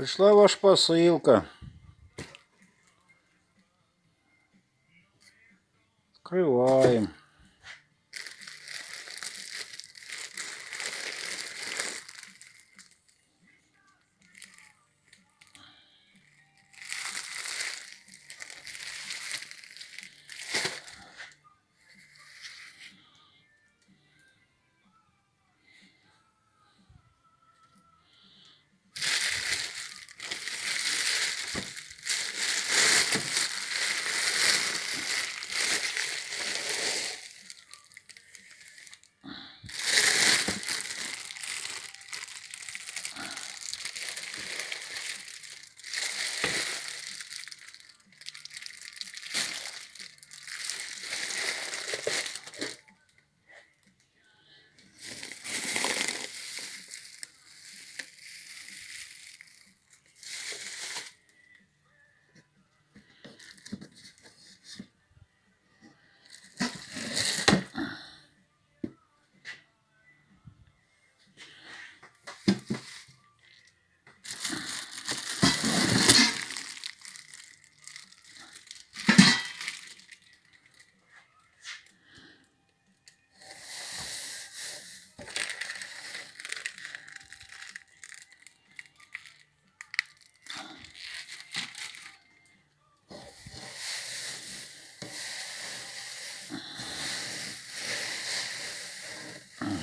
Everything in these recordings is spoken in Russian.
Пришла ваша посылка. Открываем.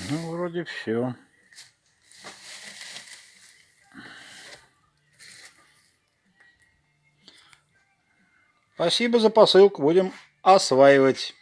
Ну, вроде все. Спасибо за посылку. Будем осваивать.